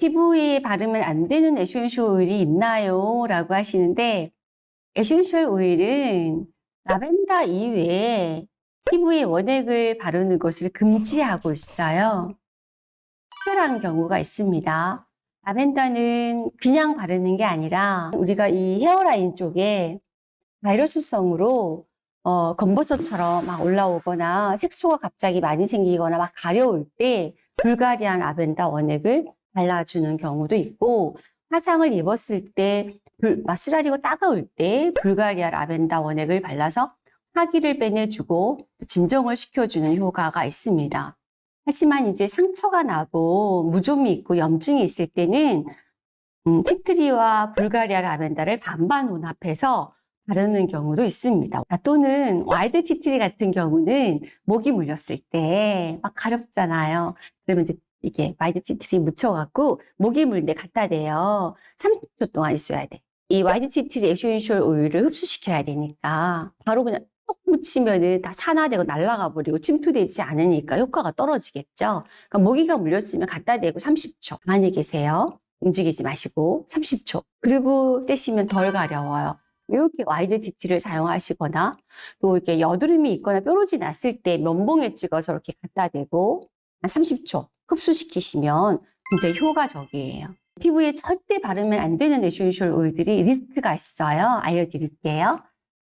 피부에 바르면 안 되는 에센셜 오일이 있나요? 라고 하시는데 에센셜 오일은 라벤더 이외에 피부에 원액을 바르는 것을 금지하고 있어요. 특별한 경우가 있습니다. 라벤더는 그냥 바르는 게 아니라 우리가 이 헤어라인 쪽에 바이러스성으로 어, 검버섯처럼 막 올라오거나 색소가 갑자기 많이 생기거나 막 가려울 때 Bulgarian 라벤더 원액을 발라주는 경우도 있고 화상을 입었을 때 쓰라리고 따가울 때 불가리아 라벤더 원액을 발라서 화기를 빼내주고 진정을 시켜주는 효과가 있습니다. 하지만 이제 상처가 나고 무좀이 있고 염증이 있을 때는 음, 티트리와 불가리아 라벤더를 반반 혼합해서 바르는 경우도 있습니다. 또는 와이드 티트리 같은 경우는 모기 물렸을 때 막 가렵잖아요. 그러면 이제 이게 와이드 티트리 묻혀갖고 모기 물때 갖다 대요. 30초 동안 있어야 돼. 이 와이드 티트리 에센셜 오일을 흡수시켜야 되니까 바로 그냥 톡 묻히면은 다 산화되고 날아가 버리고 침투되지 않으니까 효과가 떨어지겠죠. 그러니까 모기가 물렸으면 갖다 대고 30초 가만히 계세요. 움직이지 마시고 30초. 그리고 떼시면 덜 가려워요. 이렇게 와이드 티트리를 사용하시거나 또 이렇게 여드름이 있거나 뾰루지 났을 때 면봉에 찍어서 이렇게 갖다 대고 한 30초 흡수시키시면 굉장히 효과적이에요. 피부에 절대 바르면 안 되는 essential 오일들이 리스트가 있어요. 알려드릴게요.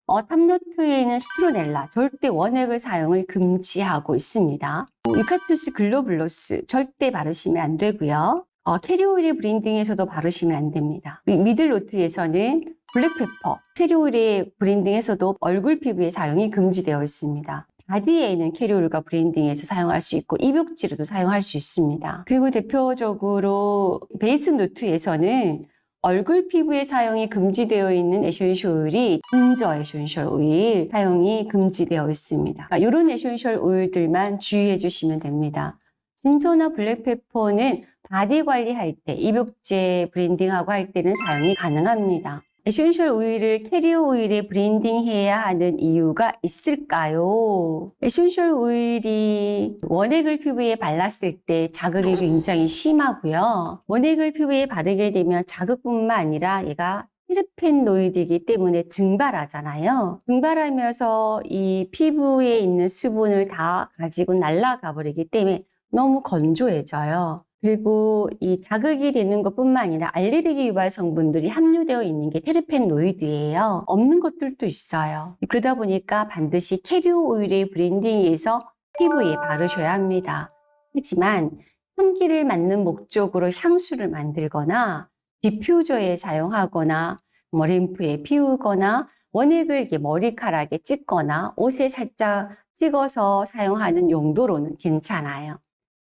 어, top note에는 시트로넬라 절대 원액을 사용을 금지하고 있습니다. 유칼립투스 글로불루스 절대 바르시면 안 되고요. 어, carrier 오일에 blending해서도 바르시면 안 됩니다. 미들노트에서는 블랙페퍼, 캐리오일의 브랜딩에서도 얼굴 피부에 사용이 금지되어 있습니다. 바디에는 carrier 오일과 blending해서 사용할 수 있고 입욕제로도 사용할 수 있습니다. 그리고 대표적으로 base note에서는 얼굴 피부에 사용이 금지되어 있는 essential 오일이 ginger essential 오일 사용이 금지되어 있습니다. 그러니까 이런 essential 오일들만 주의해 주시면 됩니다. ginger나 black pepper는 바디 관리할 때, 입욕제 blending하고 할 때는 사용이 가능합니다. essential 오일을 캐리어 오일에 blending해야 하는 이유가 있을까요? essential 오일이 원액을 피부에 발랐을 때 자극이 굉장히 심하고요. 원액을 피부에 바르게 되면 자극뿐만 아니라 얘가 테르페노이드이기 때문에 증발하잖아요. 증발하면서 이 피부에 있는 수분을 다 가지고 날아가 버리기 때문에 너무 건조해져요. 그리고 이 자극이 되는 것뿐만 아니라 알레르기 유발 성분들이 함유되어 있는 게 테르페노이드예요. 없는 것들도 있어요. 그러다 보니까 반드시 carrier 오일에 blending해서 피부에 바르셔야 합니다. 하지만 향기를 맡는 목적으로 향수를 만들거나 디퓨저에 사용하거나 램프에 피우거나 원액을 이렇게 머리카락에 찍거나 옷에 살짝 찍어서 사용하는 용도로는 괜찮아요.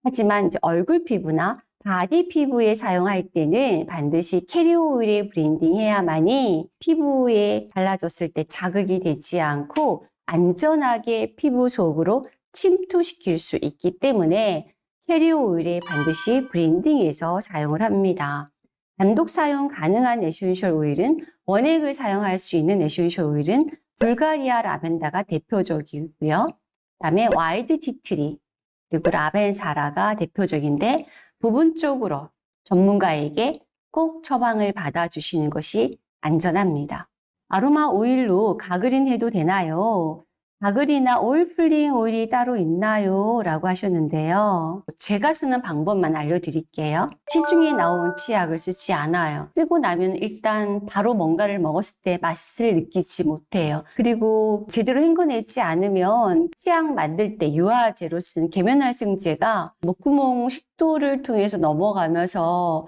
하지만 이제 얼굴 피부나 바디 피부에 사용할 때는 반드시 캐리어 오일에 blending해야만이 피부에 발라줬을 때 자극이 되지 않고 안전하게 피부 속으로 침투시킬 수 있기 때문에 캐리어 오일에 반드시 blending해서 사용을 합니다. 단독 사용 가능한 essential 오일은 원액을 사용할 수 있는 essential 오일은 불가리아 라벤더가 대표적이고요. 그다음에 wild tea tree, 그리고 라벤사라가 대표적인데 부분적으로 전문가에게 꼭 처방을 받아주시는 것이 안전합니다. 아로마 오일로 가그린 해도 되나요? 가글이나 오일 pulling 오일이 따로 있나요? 라고 하셨는데요. 제가 쓰는 방법만 알려드릴게요. 시중에 나온 치약을 쓰지 않아요. 쓰고 나면 일단 바로 뭔가를 먹었을 때 맛을 느끼지 못해요. 그리고 제대로 헹궈내지 않으면 치약 만들 때 유화제로 쓴 계면활성제가 목구멍 식도를 통해서 넘어가면서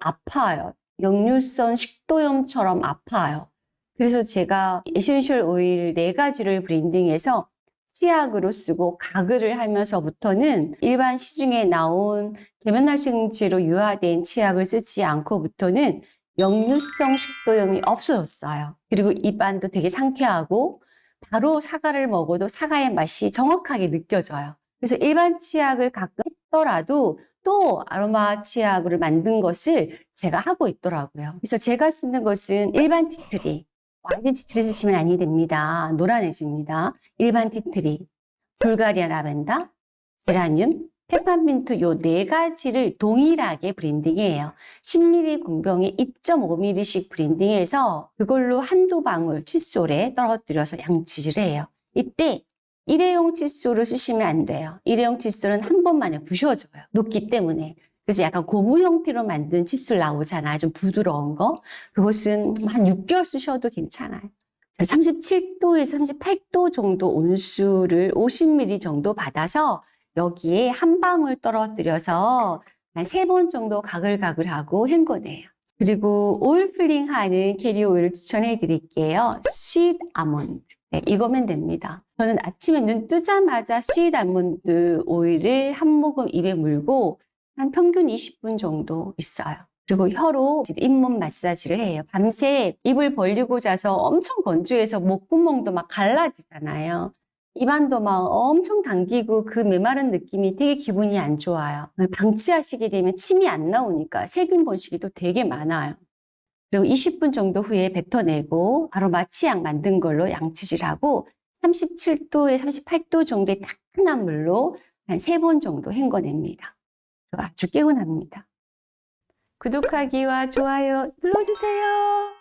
아파요. 역류성 식도염처럼 아파요. 그래서 제가 essential 오일 네 가지를 blending해서 치약으로 쓰고 가글을 하면서부터는 일반 시중에 나온 계면활성제로 유화된 치약을 쓰지 않고부터는 역류성 식도염이 없어졌어요. 그리고 입안도 되게 상쾌하고 바로 사과를 먹어도 사과의 맛이 정확하게 느껴져요. 그래서 일반 치약을 가끔 했더라도 또 아로마 치약을 만든 것을 제가 하고 있더라고요. 그래서 제가 쓰는 것은 일반 tea tree, tea tree 쓰시면 아니 됩니다. 노란해집니다. 일반 tea tree, 불가리아 라벤더, 제라늄, 페퍼민트 요 네 가지를 동일하게 blending해요. 10ml 공병에 2.5ml씩 브랜딩해서 그걸로 한두 방울 칫솔에 떨어뜨려서 양치질을 해요. 이때 일회용 칫솔을 쓰시면 안 돼요. 일회용 칫솔은 한 번만에 부셔져요. 녹기 때문에. 그래서 약간 고무 형태로 만든 칫솔 나오잖아요. 좀 부드러운 거. 그것은 한 6개월 쓰셔도 괜찮아요. 37도에서 38도 정도 온수를 50ml 정도 받아서 여기에 한 방울 떨어뜨려서 한 세 번 정도 가글가글하고 헹궈내요. 그리고 오일 pulling 하는 캐리어 오일을 추천해 드릴게요. sweet 아몬드. 네, 이거면 됩니다. 저는 아침에 눈 뜨자마자 sweet 아몬드 오일을 한 모금 입에 물고 한 평균 20분 정도 있어요. 그리고 혀로 잇몸 마사지를 해요. 밤새 입을 벌리고 자서 엄청 건조해서 목구멍도 막 갈라지잖아요. 입안도 막 엄청 당기고 그 메마른 느낌이 되게 기분이 안 좋아요. 방치하시게 되면 침이 안 나오니까 세균 번식이 또 되게 많아요. 그리고 20분 정도 후에 뱉어내고 바로 마취약 만든 걸로 양치질하고 37도에 38도 정도의 따끈한 물로 한 세 번 정도 헹궈냅니다. 아주 개운합니다. 구독하기와 좋아요 눌러주세요.